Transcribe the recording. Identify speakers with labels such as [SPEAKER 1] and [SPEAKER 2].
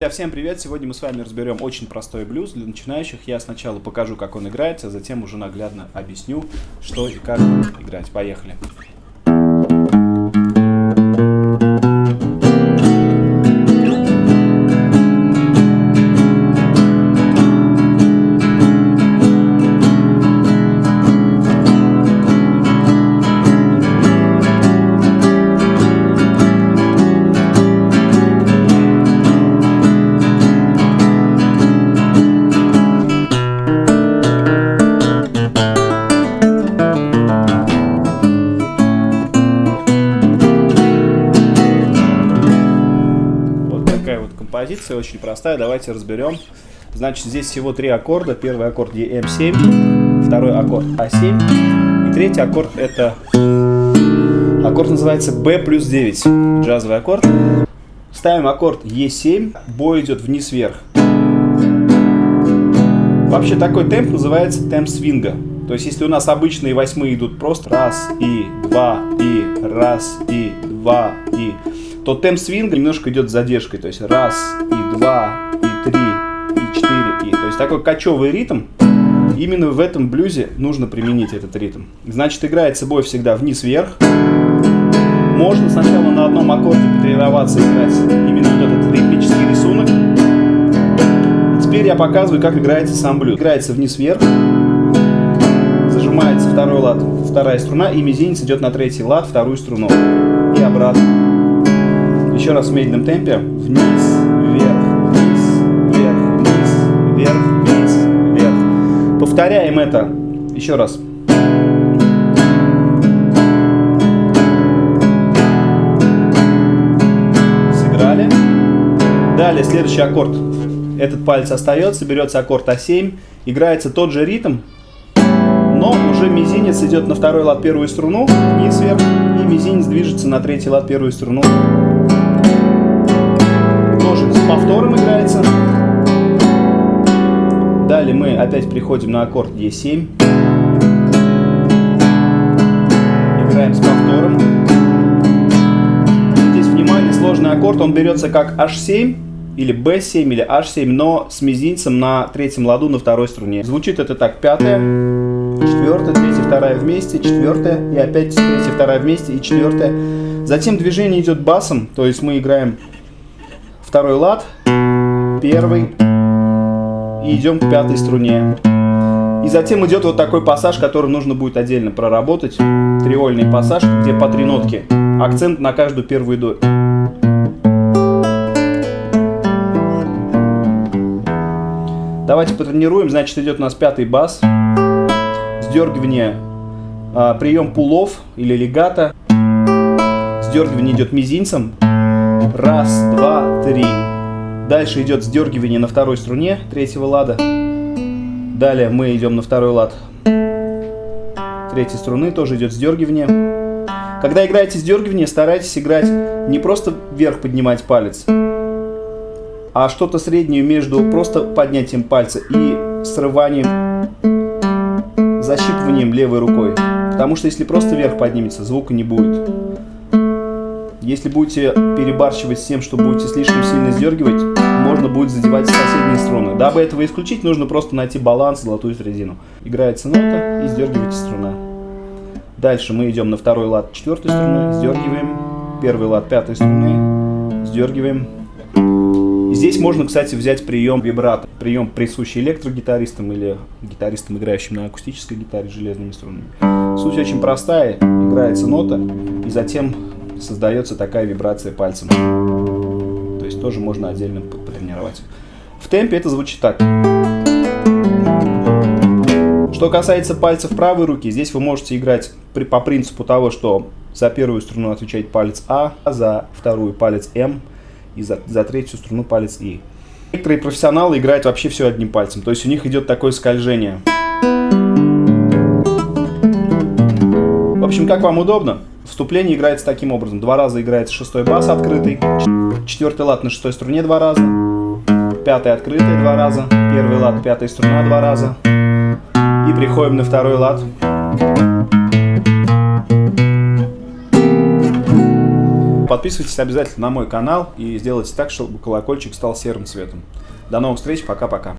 [SPEAKER 1] Друзья, всем привет! Сегодня мы с вами разберем очень простой блюз для начинающих. Я сначала покажу, как он играется, а затем уже наглядно объясню, что и как играть. Поехали! Композиция, очень простая, давайте разберем. Значит, здесь всего три аккорда. Первый аккорд EM7, второй аккорд А7, и третий аккорд это... Аккорд называется B плюс 9, джазовый аккорд. Ставим аккорд E7, бой идет вниз-вверх. Вообще такой темп называется темп свинга. То есть, если у нас обычные восьмые идут просто раз и два и раз и два и то темп свинга немножко идет с задержкой. То есть раз, и два, и три, и четыре, и. То есть такой кочевый ритм. Именно в этом блюзе нужно применить этот ритм. Значит, играется бой всегда вниз-вверх. Можно сначала на одном аккорде потренироваться играть именно вот этот ритмический рисунок. И теперь я показываю, как играется сам блюз. Играется вниз-вверх. Зажимается второй лад, вторая струна, и мизинец идет на третий лад, вторую струну. И обратно. Еще раз в медленном темпе. Вниз, вверх, вниз, вверх, вниз, вверх, вниз, вверх. Повторяем это. Еще раз. Сыграли. Далее следующий аккорд. Этот палец остается, берется аккорд А7, играется тот же ритм, но уже мизинец идет на второй лад первую струну, вниз, вверх, и мизинец движется на третий лад первую струну, повтором играется. Далее мы опять приходим на аккорд Е7. Играем с повтором. Здесь, внимание, сложный аккорд. Он берется как H7 или B7 или H7, но с мизинцем на третьем ладу на второй струне. Звучит это так. Пятая, четвертая, третья, вторая вместе, четвертая, и опять третья, вторая вместе и четвертая. Затем движение идет басом, то есть мы играем второй лад, первый, и идем к пятой струне. И затем идет вот такой пассаж, который нужно будет отдельно проработать. Триольный пассаж, где по три нотки. Акцент на каждую первую долю. Давайте потренируем. Значит, идет у нас пятый бас. Сдергивание, а, прием пулов или легата. Сдергивание идет мизинцем. Раз, два, три. Дальше идет сдергивание на второй струне третьего лада. Далее мы идем на второй лад третьей струны, тоже идет сдергивание. Когда играете сдергивание, старайтесь играть не просто вверх поднимать палец, а что-то среднее между просто поднятием пальца и срыванием, защипыванием левой рукой. Потому что если просто вверх поднимется, звука не будет. Если будете перебарщивать с тем, что будете слишком сильно сдергивать, можно будет задевать соседние струны. Дабы этого исключить, нужно просто найти баланс, золотую середину. Играется нота и сдергиваете струна. Дальше мы идем на второй лад четвертой струны, сдергиваем. Первый лад пятой струны, сдергиваем. Здесь можно, кстати, взять прием вибрато. Прием, присущий электрогитаристам или гитаристам, играющим на акустической гитаре железными струнами. Суть очень простая. Играется нота, и затем создается такая вибрация пальцем. То есть тоже можно отдельно потренировать. В темпе это звучит так. Что касается пальцев правой руки, здесь вы можете играть при, по принципу того, что за первую струну отвечает палец А, за вторую палец М и за, за третью струну палец И. Некоторые профессионалы играют вообще все одним пальцем, то есть у них идет такое скольжение. В общем, как вам удобно? Вступление играется таким образом. Два раза играется шестой бас открытый, четвертый лад на шестой струне два раза, пятый открытый два раза, первый лад, пятая струна два раза. И приходим на второй лад. подписывайтесь обязательно на мой канал и сделайте так, чтобы колокольчик стал серым цветом. До новых встреч, пока-пока.